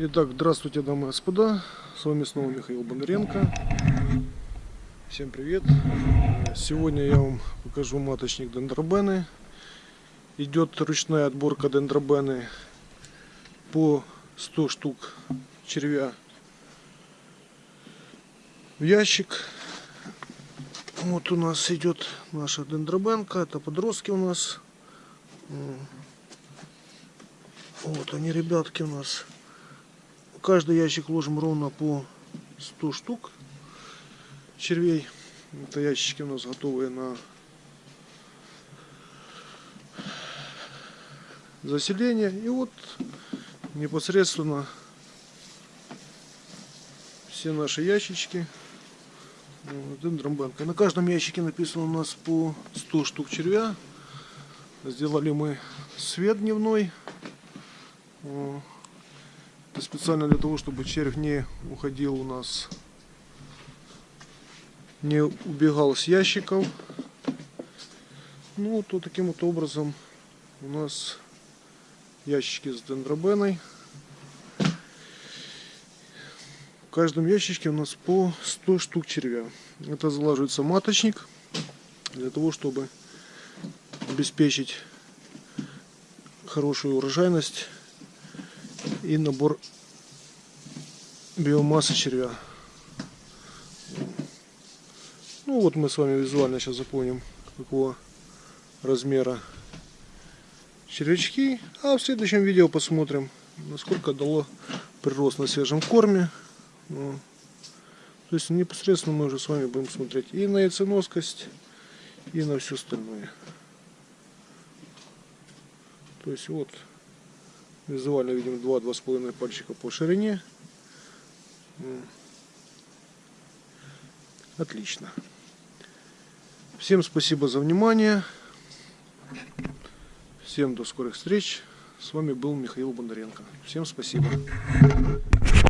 Итак, здравствуйте, дамы и господа. С вами снова Михаил Бондаренко. Всем привет. Сегодня я вам покажу маточник дендробены. Идет ручная отборка дендробены по 100 штук червя в ящик. Вот у нас идет наша дендробенка. Это подростки у нас. Вот они, ребятки, у нас. Каждый ящик ложим ровно по 100 штук червей. Это ящички у нас готовые на заселение. И вот непосредственно все наши ящички. Дендромбанка. На каждом ящике написано у нас по 100 штук червя. Сделали мы свет дневной. Это специально для того, чтобы червь не уходил у нас, не убегал с ящиков. Ну, вот таким вот образом у нас ящики с дендробеной. В каждом ящичке у нас по 100 штук червя. Это залаживается маточник для того, чтобы обеспечить хорошую урожайность и набор биомассы червя. Ну вот мы с вами визуально сейчас запомним, какого размера червячки. А в следующем видео посмотрим, насколько дало прирост на свежем корме. Ну, то есть непосредственно мы уже с вами будем смотреть и на яйценоскость, и на все остальное. То есть вот Визуально видим 2-2,5 пальчика по ширине. Отлично. Всем спасибо за внимание. Всем до скорых встреч. С вами был Михаил Бондаренко. Всем спасибо.